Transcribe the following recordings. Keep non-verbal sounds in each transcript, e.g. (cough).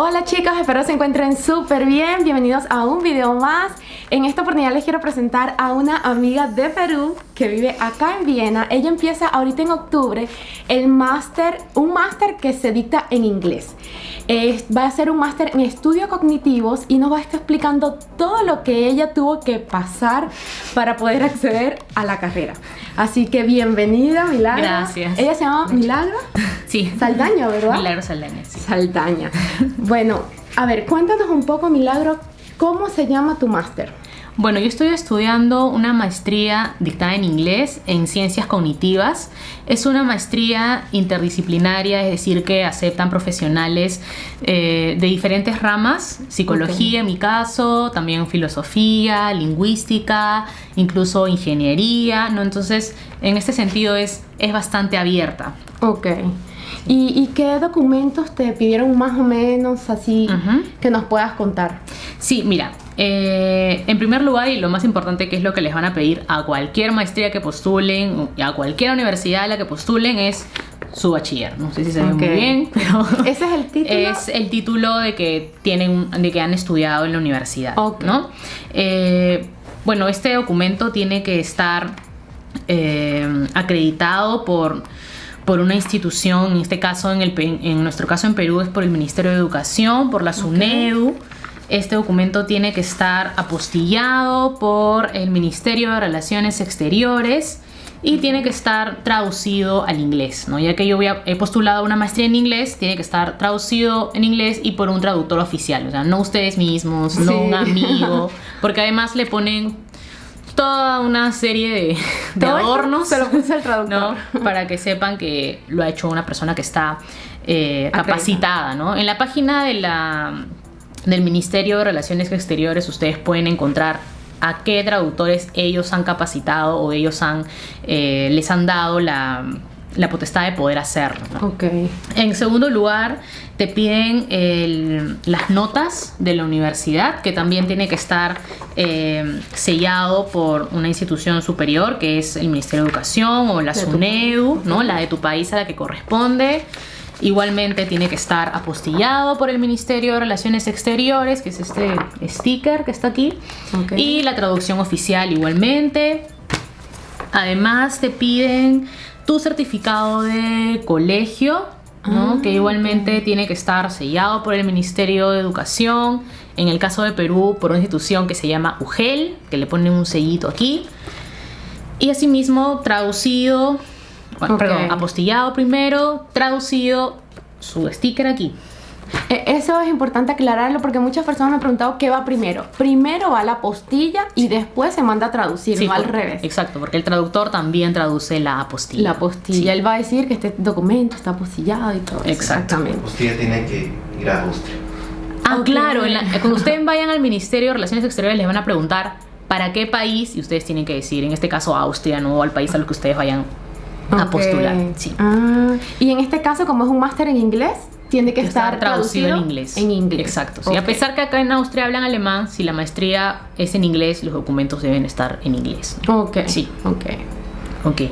Hola chicos, espero se encuentren súper bien. Bienvenidos a un video más. En esta oportunidad les quiero presentar a una amiga de Perú que vive acá en Viena. Ella empieza ahorita en octubre el máster, un máster que se dicta en inglés. va a ser un máster en estudios cognitivos y nos va a estar explicando todo lo que ella tuvo que pasar para poder acceder a la carrera. Así que bienvenida, Milagro. Gracias. Ella se llama Milagro. Sí. Saldaña, ¿verdad? Milagro Saldaña, sí. Saldaña. Bueno, a ver, cuéntanos un poco, Milagro, ¿cómo se llama tu máster? Bueno, yo estoy estudiando una maestría dictada en inglés en ciencias cognitivas. Es una maestría interdisciplinaria, es decir, que aceptan profesionales eh, de diferentes ramas, psicología en mi caso, también filosofía, lingüística, incluso ingeniería, ¿no? Entonces, en este sentido es, es bastante abierta. Ok. ¿Y, qué documentos te pidieron más o menos así que nos puedas contar? Sí, mira, eh, en primer lugar, y lo más importante que es lo que les van a pedir a cualquier maestría que postulen, a cualquier universidad a la que postulen, es su bachiller. No sé si se ve muy bien, (laughs) pero ese es el título. Es el título de que tienen, de que han estudiado en la universidad, ¿no? Eh, bueno, este documento tiene que estar eh, acreditado por por una institución, en este caso, en, el, en nuestro caso en Perú es por el Ministerio de Educación, por la SUNEDU. Este documento tiene que estar apostillado por el Ministerio de Relaciones Exteriores y tiene que estar traducido al inglés, ¿no? Ya que yo he postulado una maestría en inglés, tiene que estar traducido en inglés y por un traductor oficial, o sea, no ustedes mismos, no un amigo, (laughs) porque además le ponen toda una serie de, adornos. Se lo puse el traductor. Para que sepan que lo ha hecho una persona que está eh, capacitada. ¿no? En la página de la, del Ministerio de Relaciones Exteriores ustedes pueden encontrar a qué traductores ellos han capacitado o ellos han, eh, les han dado la la potestad de poder hacerlo. Okay. En segundo lugar, te piden las notas de la universidad, que también tiene que estar eh, sellado por una institución superior, que es el Ministerio de Educación o la SUNEDU, ¿no? la de tu país a la que corresponde. Igualmente tiene que estar apostillado por el Ministerio de Relaciones Exteriores, que es este sticker que está aquí. Y la traducción oficial igualmente. Además te piden tu certificado de colegio, ¿no? que ah, igualmente tiene que estar sellado por el Ministerio de Educación, en el caso de Perú por una institución que se llama UGEL, que le ponen un sellito aquí, y asimismo traducido, perdón, apostillado primero, traducido su sticker aquí. E, eso es importante aclararlo porque muchas personas me han preguntado qué va primero. Primero va la postilla y después se manda a traducir, no al revés. Exacto, porque el traductor también traduce la apostilla. La apostilla. Él va a decir que este documento está apostillado y todo. Exactamente. La apostilla tiene que ir a Austria. Ah, claro. (laughs) cuando ustedes vayan al Ministerio de Relaciones Exteriores les van a preguntar para qué país y ustedes tienen que decir, en este caso Austria, no al país a lo que ustedes vayan a postular. Sí. Ah, y en este caso, como es un máster en inglés, tiene que, estar, traducido, en inglés. En inglés. Exacto. Sí, A pesar que acá en Austria hablan alemán, si la maestría es en inglés, los documentos deben estar en inglés. Ok. Sí. Ok. Ok.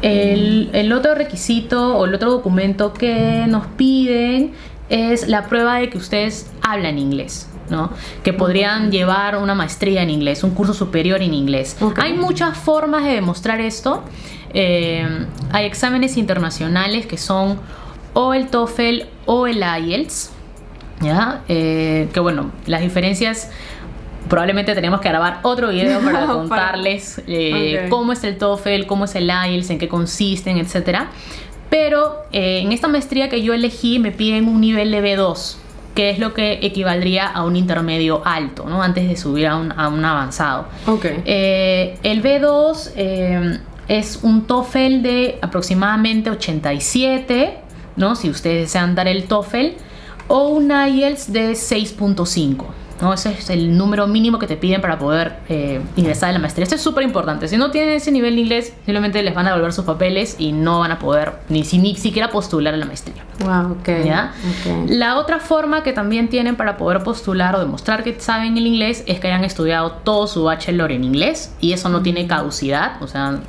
El, el otro requisito o el otro documento que nos piden es la prueba de que ustedes hablan inglés. ¿no? que podrían llevar una maestría en inglés, un curso superior en inglés. Hay muchas formas de demostrar esto. Eh, hay exámenes internacionales que son o el TOEFL o el IELTS. ¿ya? Eh, que bueno, las diferencias probablemente tenemos que grabar otro video para (laughs) contarles eh, cómo es el TOEFL, cómo es el IELTS, en qué consisten, etc. Pero eh, en esta maestría que yo elegí me piden un nivel de B2, que es lo que equivaldría a un intermedio alto, ¿no? Antes de subir a un, a un avanzado. Okay. el B2 es un TOEFL de aproximadamente 87 ¿no? Si ustedes desean dar el TOEFL o un IELTS de 6.5. ¿no? Ese es el número mínimo que te piden para poder eh, ingresar a la maestría. Esto es súper importante. Si no tienen ese nivel de inglés, simplemente les van a devolver sus papeles y no van a poder ni, ni siquiera postular a la maestría. Wow, okay. ¿Ya? La otra forma que también tienen para poder postular o demostrar que saben el inglés es que hayan estudiado todo su bachelor en inglés y eso no tiene caducidad. O sea,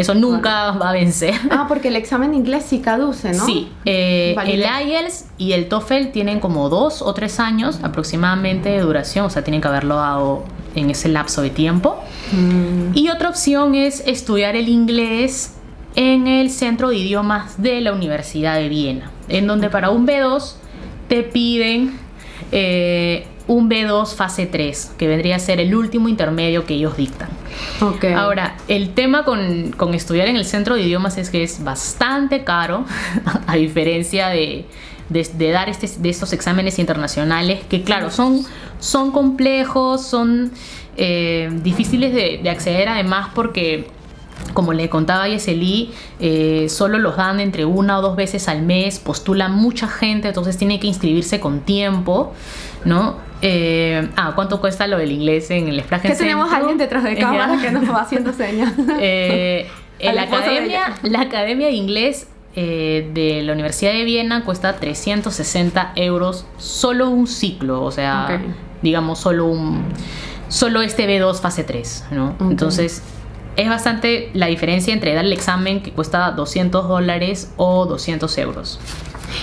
Eso nunca va a vencer. (laughs) Ah, porque el examen de inglés sí caduce, ¿no? Sí, eh, el. IELTS y el TOEFL tienen como dos o tres años aproximadamente de duración, o sea, tienen que haberlo dado en ese lapso de tiempo. Mm, Y otra opción es estudiar el inglés en el Centro de Idiomas de la Universidad de Viena, en donde para un B2 te piden eh, un B2 fase 3, que vendría a ser el último intermedio que ellos dictan. ok. Ahora, el tema con, con estudiar en el centro de idiomas es que es bastante caro, (laughs) a diferencia de, de- de dar este, de estos exámenes internacionales, que claro, son, son complejos, son eh, difíciles de, de acceder además porque... Como le contaba Yeseli, eh, solo los dan entre una o dos veces al mes, postula mucha gente, entonces tiene que inscribirse con tiempo, ¿no? Eh, ah, ¿cuánto cuesta lo del inglés en el Splash que tenemos a alguien detrás de (laughs) cámara que nos va haciendo señas. (laughs) eh, (laughs) en la academia, la academia de inglés eh, de la Universidad de Viena cuesta 360 euros solo un ciclo, o sea, digamos solo un solo este B2 fase 3, ¿no? Entonces es bastante la diferencia entre dar el examen que cuesta 200 dólares o 200 euros.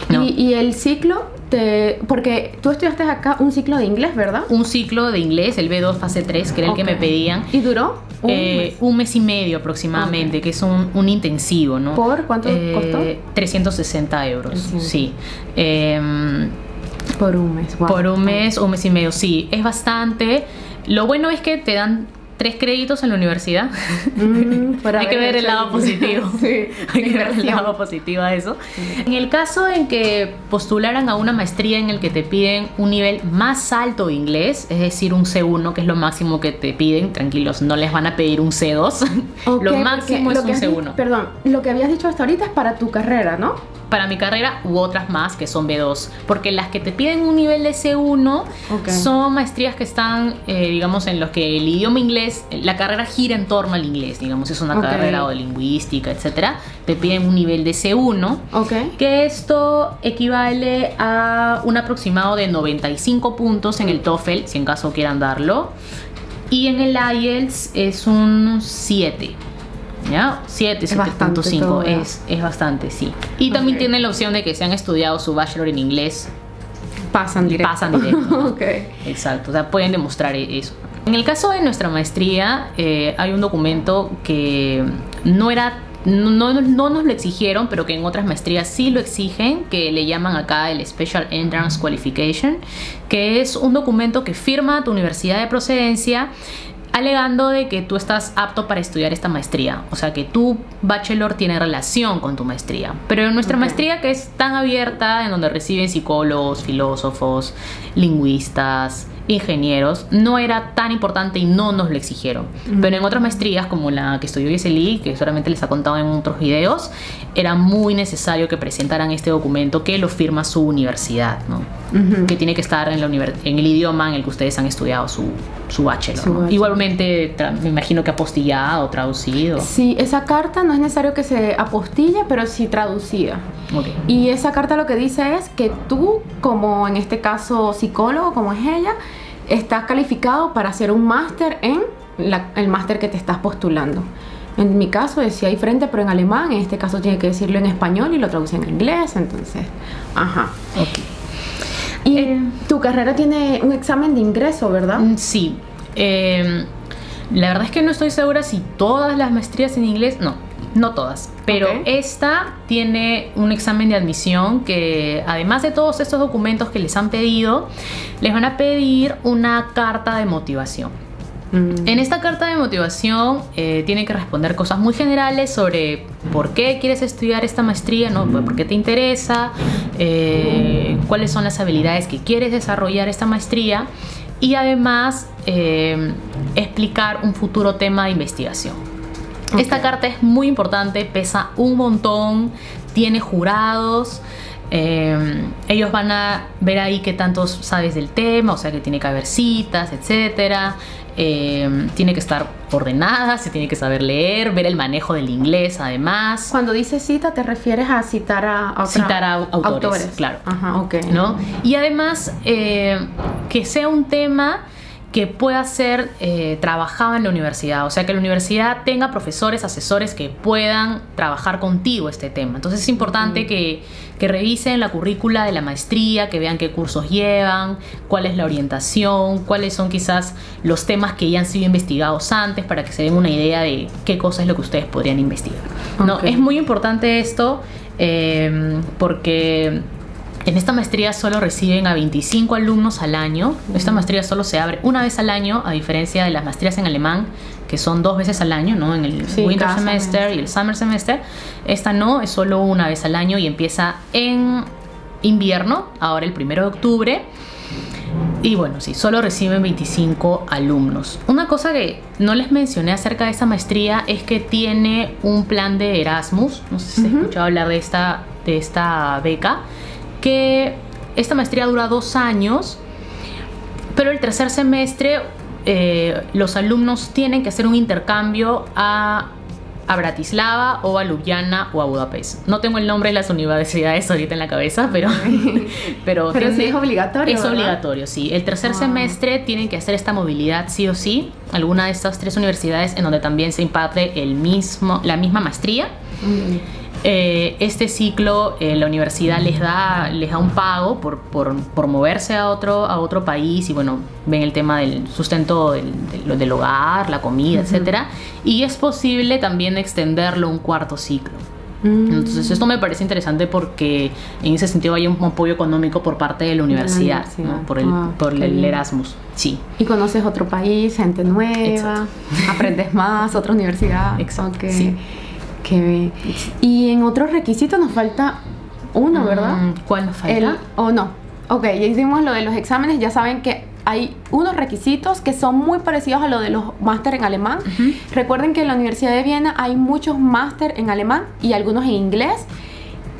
¿No? y, y el ciclo, te, porque tú estudiaste acá un ciclo de inglés, ¿verdad? Un ciclo de inglés, el B2 fase 3, que era el que me pedían. ¿Y duró? Un Eh, mes. un mes y medio aproximadamente, que es un, un intensivo, ¿no? ¿Por cuánto Eh, costó? 360 euros, 360. sí. Em, Por un mes. wow. por un mes, un mes y medio, sí. Es bastante. Lo bueno es que te dan tres créditos en la universidad. Mm, (laughs) (laughs) (laughs) Hay que ver el lado positivo. sí, Hay que ver el lado positivo a eso. En el caso en que postularan a una maestría en el que te piden un nivel más alto de inglés, es decir, un C1, que es lo máximo que te piden, tranquilos, no les van a pedir un C2. Ok, lo máximo es un has di- C1. Perdón, lo que habías dicho hasta ahorita es para tu carrera, ¿no? Para mi carrera u otras más que son B2. Porque las que te piden un nivel de C1 Ok. son maestrías que están, eh, digamos, en los que el idioma inglés, la carrera gira en torno al inglés, digamos, es una carrera o de lingüística, etcétera. Te piden un nivel de C1. Ok. que esto equivale a un aproximado de 95 puntos en el TOEFL, si en caso quieran darlo, y en el IELTS es un 7. ¿Ya? 7, Es bastante 7.5 todo, ¿verdad? es, es bastante, sí. Y también tienen la opción de que si han estudiado su bachelor en inglés, Pasan directo. pasan directo. (laughs) ok. Exacto, o sea, pueden demostrar e- eso. En el caso de nuestra maestría, eh, hay un documento que no era. No- no nos lo exigieron, pero que en otras maestrías sí lo exigen, que le llaman acá el Special Entrance Qualification, que es un documento que firma tu universidad de procedencia alegando de que tú estás apto para estudiar esta maestría, o sea que tu bachelor tiene relación con tu maestría. Pero en nuestra maestría que es tan abierta, en donde reciben psicólogos, filósofos, lingüistas, ingenieros, no era tan importante y no nos lo exigieron. Pero en otras maestrías, como la que estudió Yeseli, que solamente les ha contado en otros videos, era muy necesario que presentaran este documento que lo firma su universidad, ¿no? Que tiene que estar en, la en el idioma en el que ustedes han estudiado su, su bachelor. Su ¿no? bachelor. Igualmente, me imagino que apostillado traducido. Sí, esa carta no es necesario que se apostille, pero sí traducida. Y esa carta lo que dice es que tú, como en este caso psicólogo, como es ella, estás calificado para hacer un máster en la- el máster que te estás postulando. En mi caso decía ahí frente, pero en alemán. En este caso tiene que decirlo en español y lo traduce en inglés. Entonces, ajá. Ok. Y Eh, tu carrera tiene un examen de ingreso, ¿verdad? Mm, Sí. Eh, la verdad es que no estoy segura si todas las maestrías en inglés, no, no todas, pero esta tiene un examen de admisión que además de todos estos documentos que les han pedido, les van a pedir una carta de motivación. Mm. En esta carta de motivación eh, tiene que responder cosas muy generales sobre por qué quieres estudiar esta maestría, ¿no? por qué te interesa, eh, cuáles son las habilidades que quieres desarrollar esta maestría y además eh, explicar un futuro tema de investigación. Esta carta es muy importante, pesa un montón, tiene jurados. Eh, ellos van a ver ahí qué tanto sabes del tema, o sea que tiene que haber citas, etcétera. eh, tiene que estar ordenada, se tiene que saber leer, ver el manejo del inglés además. Cuando dices cita, te refieres a citar a, otra- Citar a au- autores, claro. Ajá, ok. ¿no? Y además eh, que sea un tema que pueda ser eh, trabajado en la universidad, o sea, que la universidad tenga profesores, asesores que puedan trabajar contigo este tema. Entonces es importante que, que revisen la currícula de la maestría, que vean qué cursos llevan, cuál es la orientación, cuáles son quizás los temas que ya han sido investigados antes para que se den una idea de qué cosa es lo que ustedes podrían investigar. ¿no? Es muy importante esto eh, porque en esta maestría solo reciben a 25 alumnos al año. Esta maestría solo se abre una vez al año, a diferencia de las maestrías en alemán, que son dos veces al año, ¿no? En el Sí, winter semester semestre. y el summer semester. Esta no, es solo una vez al año y empieza en invierno, ahora el primero de octubre. Y bueno, sí, solo reciben 25 alumnos. Una cosa que no les mencioné acerca de esta maestría es que tiene un plan de Erasmus. No sé si se ha Ujú. escuchado hablar de esta, de esta beca. Que esta maestría dura dos años, pero el tercer semestre eh, los alumnos tienen que hacer un intercambio a, a Bratislava o a Ljubljana o a Budapest. No tengo el nombre de las universidades (laughs) ahorita en la cabeza, pero, (laughs) pero, Pero sí es obligatorio, Es ¿verdad? obligatorio, sí. El tercer Ah. semestre tienen que hacer esta movilidad sí o sí. Alguna de estas tres universidades en donde también se imparte el mismo, la misma maestría. Mm. Eh, este ciclo eh, la universidad les da, les da un pago por, por, por moverse a otro, a otro país y bueno, ven el tema del sustento del, del- del hogar, la comida, etcétera Y es posible también extenderlo un cuarto ciclo. Mm. Entonces esto me parece interesante porque en ese sentido hay un apoyo económico por parte de la universidad, universidad. ¿no? por el, Ah, por el. Erasmus. Sí. Y conoces otro país, gente nueva, Exacto. aprendes más, otra universidad. (laughs) Exacto, Ok. sí. Bien. Y en otros requisitos nos falta uno, ¿verdad? Mm, ¿Cuál nos falta? El, o no. Ok, ya hicimos lo de los exámenes, ya saben que hay unos requisitos que son muy parecidos a lo de los máster en alemán. Recuerden que en la Universidad de Viena hay muchos máster en alemán y algunos en inglés.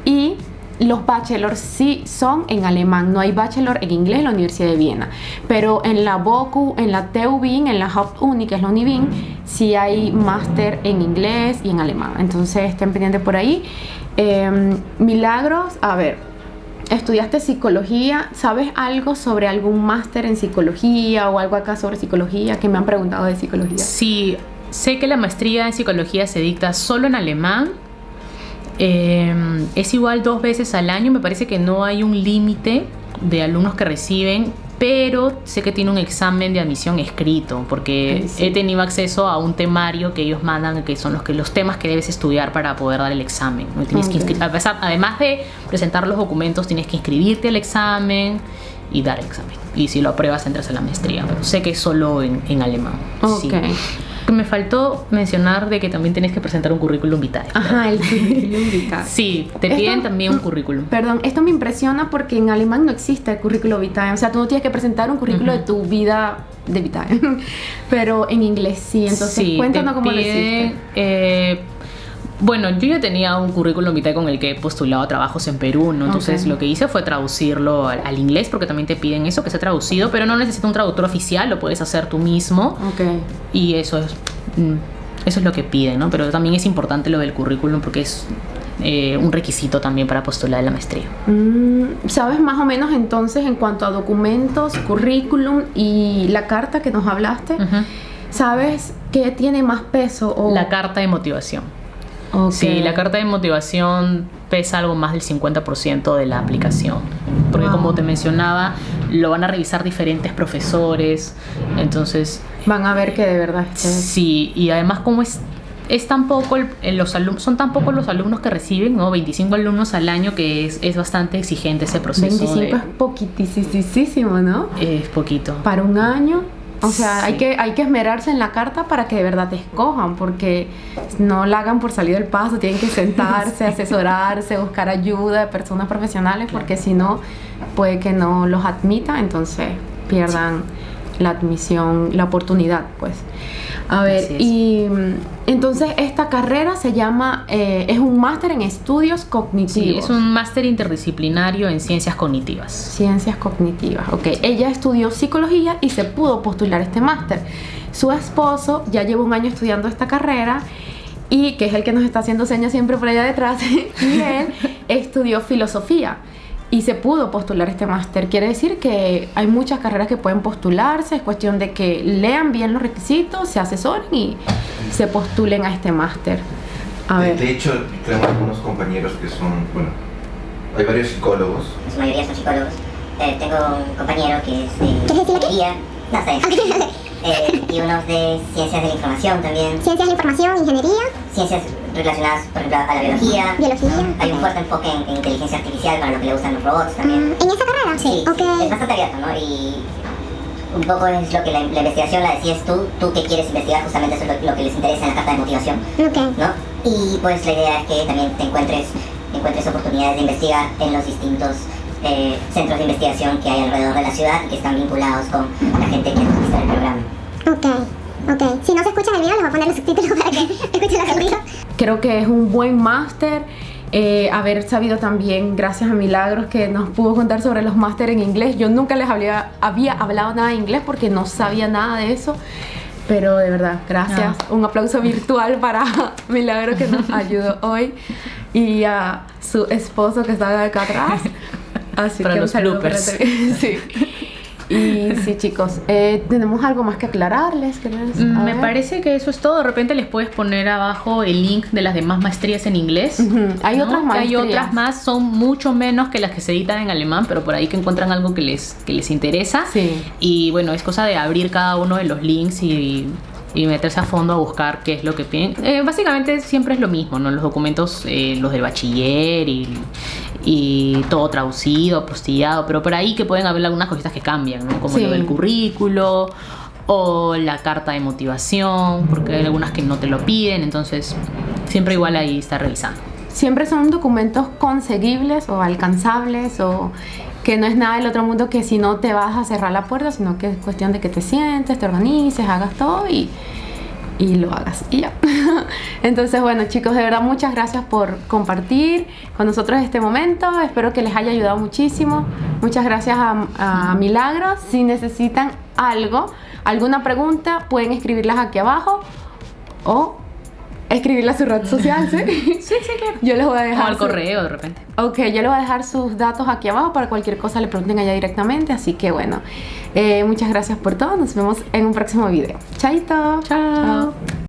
Y los bachelors sí son en alemán, no hay bachelor en inglés en la Universidad de Viena. Pero en la BOKU, en la TU Wien, en la Hauptuni, que es la Univin, sí hay máster en inglés y en alemán. Entonces estén pendientes por ahí. Eh, milagros, a ver, estudiaste psicología, ¿sabes algo sobre algún máster en psicología o algo acá sobre psicología que me han preguntado de psicología? Sí, sé que la maestría en psicología se dicta solo en alemán. Eh, es igual dos veces al año. Me parece que no hay un límite de alumnos que reciben, pero sé que tiene un examen de admisión escrito, porque sí. he tenido acceso a un temario que ellos mandan, que son los, que, los temas que debes estudiar para poder dar el examen. además de presentar los documentos, tienes que inscribirte al examen y dar el examen. Y si lo apruebas, entras a la maestría. Pero sé que es solo en, en alemán. sí. Me faltó mencionar de que también tienes que presentar un currículum vitae. Ajá, el (laughs) currículum vitae. Sí, te Esto- piden también un currículum. Perdón, esto me impresiona porque en alemán no existe el currículo vitae. O sea, tú no tienes que presentar un currículo Ujú. de tu vida de vitae. (laughs) Pero en inglés sí. Entonces, Sí, cuéntanos te cómo lo piden, hiciste. eh, bueno, yo ya tenía un currículum vitae con el que he postulado a trabajos en Perú, ¿no? Entonces lo que hice fue traducirlo al, al inglés porque también te piden eso, que sea traducido, pero no necesita un traductor oficial, lo puedes hacer tú mismo Ok. y eso es, mm, eso es lo que piden, ¿no? Pero también es importante lo del currículum porque es eh, un requisito también para postular la maestría. Mm, ¿Sabes más o menos entonces en cuanto a documentos, currículum y la carta que nos hablaste? ¿Sabes qué tiene más peso? O... La carta de motivación. Ok. Sí, la carta de motivación pesa algo más del 50% de la aplicación. Porque Wow. como te mencionaba, lo van a revisar diferentes profesores. Entonces, Van a ver que de verdad esté- sí, y además como es, es tan poco el- los alumnos, son tan pocos los alumnos que reciben, ¿no? 25 alumnos al año que es, es bastante exigente ese proceso. 25 de- es poquitísimo, ¿no? es poquito. Para un año. O sea, hay, que, hay que esmerarse en la carta para que de verdad te escojan, porque no la hagan por salir del paso, tienen que (laughs) sentarse, asesorarse, buscar ayuda de personas profesionales, porque si no, puede que no los admita, entonces pierdan la admisión, la oportunidad, pues. A ver, y mm, entonces esta carrera se llama, eh, es un máster en estudios cognitivos. Sí, es un máster interdisciplinario en ciencias cognitivas. Ciencias cognitivas, ok. Ella estudió psicología y se pudo postular este máster. Su esposo ya lleva un año estudiando esta carrera y que es el que nos está haciendo señas siempre por allá detrás, (laughs) y él (laughs) estudió filosofía. Y se pudo postular este máster. Quiere decir que hay muchas carreras que pueden postularse, es cuestión de que lean bien los requisitos, se asesoren y se postulen a este máster. A De, ver. de hecho, tenemos algunos compañeros que son, bueno, hay varios psicólogos. en su mayoría son psicólogos. Eh, tengo un compañero que es de ingeniería, no sé, (laughs) eh, y unos de ciencias de la información también, Ciencias de la información, ingeniería, ciencias relacionadas, por ejemplo, a la biología. biología. Hay un fuerte enfoque en, en inteligencia artificial para lo que le gustan los robots también. Mm, ¿En esa carrera? Sí, Ok. sí, es bastante abierto, ¿no? Y un poco es lo que la, la investigación la decías tú, tú que quieres investigar, justamente eso es lo, lo que les interesa en la carta de motivación, Ok. ¿no? Y pues la idea es que también te encuentres, encuentres oportunidades de investigar en los distintos eh, centros de investigación que hay alrededor de la ciudad y que están vinculados con la gente que está en el programa. Ok. Ok. Si no se escuchan el video, les voy a poner los subtítulos para que (laughs) escuchen los audios. Creo que es un buen máster. eh, haber sabido también, gracias a Milagros, que nos pudo contar sobre los máster en inglés. Yo nunca les había, había hablado nada de inglés porque no sabía nada de eso. Pero de verdad, gracias. Un aplauso virtual para (laughs) Milagros que nos ayudó (laughs) hoy y a su esposo que está acá atrás. Así Para que los bloopers. sí. Y sí, chicos, eh, tenemos algo más que aclararles. Mm, Me ver. parece que eso es todo. De repente les puedes poner abajo el link de las demás maestrías en inglés. Hay otras Que Hay otras más, son mucho menos que las que se editan en alemán, pero por ahí que encuentran algo que les, que les interesa. Sí. Y bueno, es cosa de abrir cada uno de los links y, y meterse a fondo a buscar qué es lo que piden. Eh, básicamente siempre es lo mismo, ¿no? Los documentos, eh, los del bachiller y, y todo traducido, postillado, pero por ahí que pueden haber algunas cositas que cambian, ¿no? Como Sí. lo del currículo o la carta de motivación, porque hay algunas que no te lo piden, entonces siempre igual ahí está revisando. Siempre son documentos conseguibles o alcanzables o que no es nada del otro mundo que si no te vas a cerrar la puerta, sino que es cuestión de que te sientes, te organices, hagas todo y, y lo hagas y ya. (laughs) Entonces, bueno chicos, de verdad muchas gracias por compartir con nosotros este momento. Espero que les haya ayudado muchísimo. Muchas gracias a, a Milagros. Si necesitan algo, alguna pregunta, pueden escribirlas aquí abajo o escribirla a su red social, ¿sí? (laughs) Sí, sí, claro. Yo les voy a O dejar al su- correo de repente. Ok, yo les voy a dejar sus datos aquí abajo para cualquier cosa le pregunten allá directamente. Así que bueno, eh, muchas gracias por todo. Nos vemos en un próximo video. Chaito. Chao.